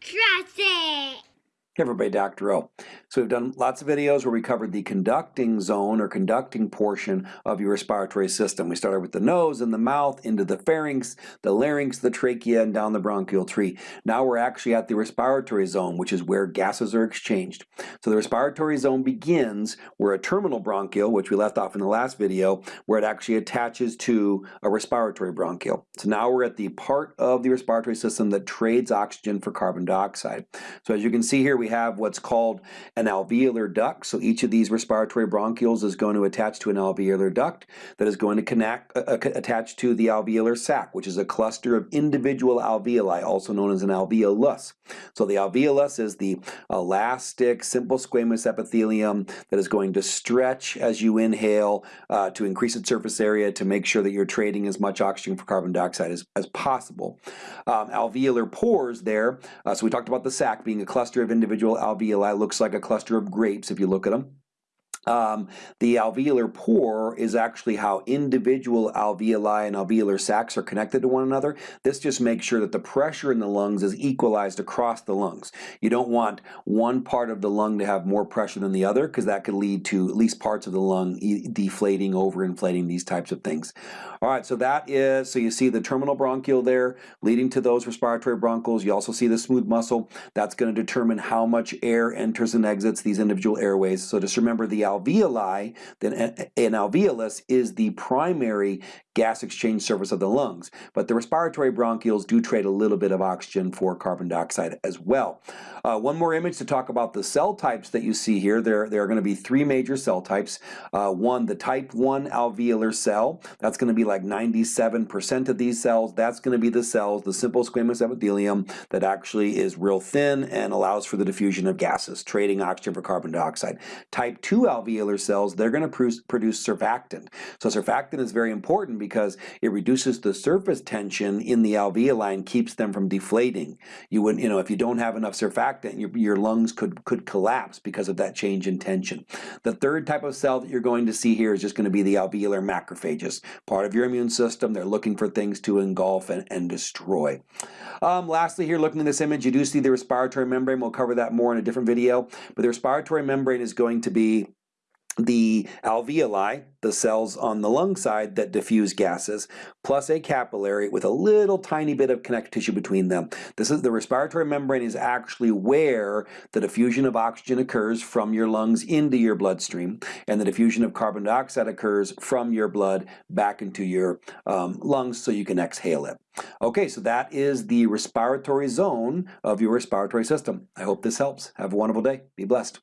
Trust it. Hey everybody, Dr. O. So we've done lots of videos where we covered the conducting zone or conducting portion of your respiratory system. We started with the nose and the mouth, into the pharynx, the larynx, the trachea, and down the bronchial tree. Now we're actually at the respiratory zone, which is where gases are exchanged. So the respiratory zone begins where a terminal bronchiole, which we left off in the last video, where it actually attaches to a respiratory bronchiole. So now we're at the part of the respiratory system that trades oxygen for carbon dioxide. So as you can see here, we we have what's called an alveolar duct. So each of these respiratory bronchioles is going to attach to an alveolar duct that is going to connect, uh, uh attach to the alveolar sac, which is a cluster of individual alveoli, also known as an alveolus. So the alveolus is the elastic, simple squamous epithelium that is going to stretch as you inhale uh, to increase its surface area to make sure that you're trading as much oxygen for carbon dioxide as, as possible. Um, alveolar pores there, uh, so we talked about the sac being a cluster of individual individual alveoli looks like a cluster of grapes if you look at them. Um, the alveolar pore is actually how individual alveoli and alveolar sacs are connected to one another. This just makes sure that the pressure in the lungs is equalized across the lungs. You don't want one part of the lung to have more pressure than the other because that could lead to at least parts of the lung deflating, overinflating, these types of things. All right, so that is, so you see the terminal bronchiole there leading to those respiratory bronchioles. You also see the smooth muscle. That's going to determine how much air enters and exits these individual airways. So just remember the alveoli, then eh, eh, an alveolus is the primary gas exchange surface of the lungs. But the respiratory bronchioles do trade a little bit of oxygen for carbon dioxide as well. Uh, one more image to talk about the cell types that you see here. There, there are going to be three major cell types. Uh, one, the type 1 alveolar cell. That's going to be like 97% of these cells. That's going to be the cells, the simple squamous epithelium that actually is real thin and allows for the diffusion of gases, trading oxygen for carbon dioxide. Type 2 alveolar cells, they're going to produce, produce surfactant. So surfactant is very important because it reduces the surface tension in the alveoli and keeps them from deflating. You would, you know, if you don't have enough surfactant, your, your lungs could, could collapse because of that change in tension. The third type of cell that you're going to see here is just going to be the alveolar macrophages. Part of your immune system, they're looking for things to engulf and, and destroy. Um, lastly here, looking at this image, you do see the respiratory membrane. We'll cover that more in a different video. But the respiratory membrane is going to be the alveoli, the cells on the lung side that diffuse gases, plus a capillary with a little tiny bit of connective tissue between them. This is the respiratory membrane is actually where the diffusion of oxygen occurs from your lungs into your bloodstream, and the diffusion of carbon dioxide occurs from your blood back into your um, lungs so you can exhale it. Okay, so that is the respiratory zone of your respiratory system. I hope this helps. Have a wonderful day. Be blessed.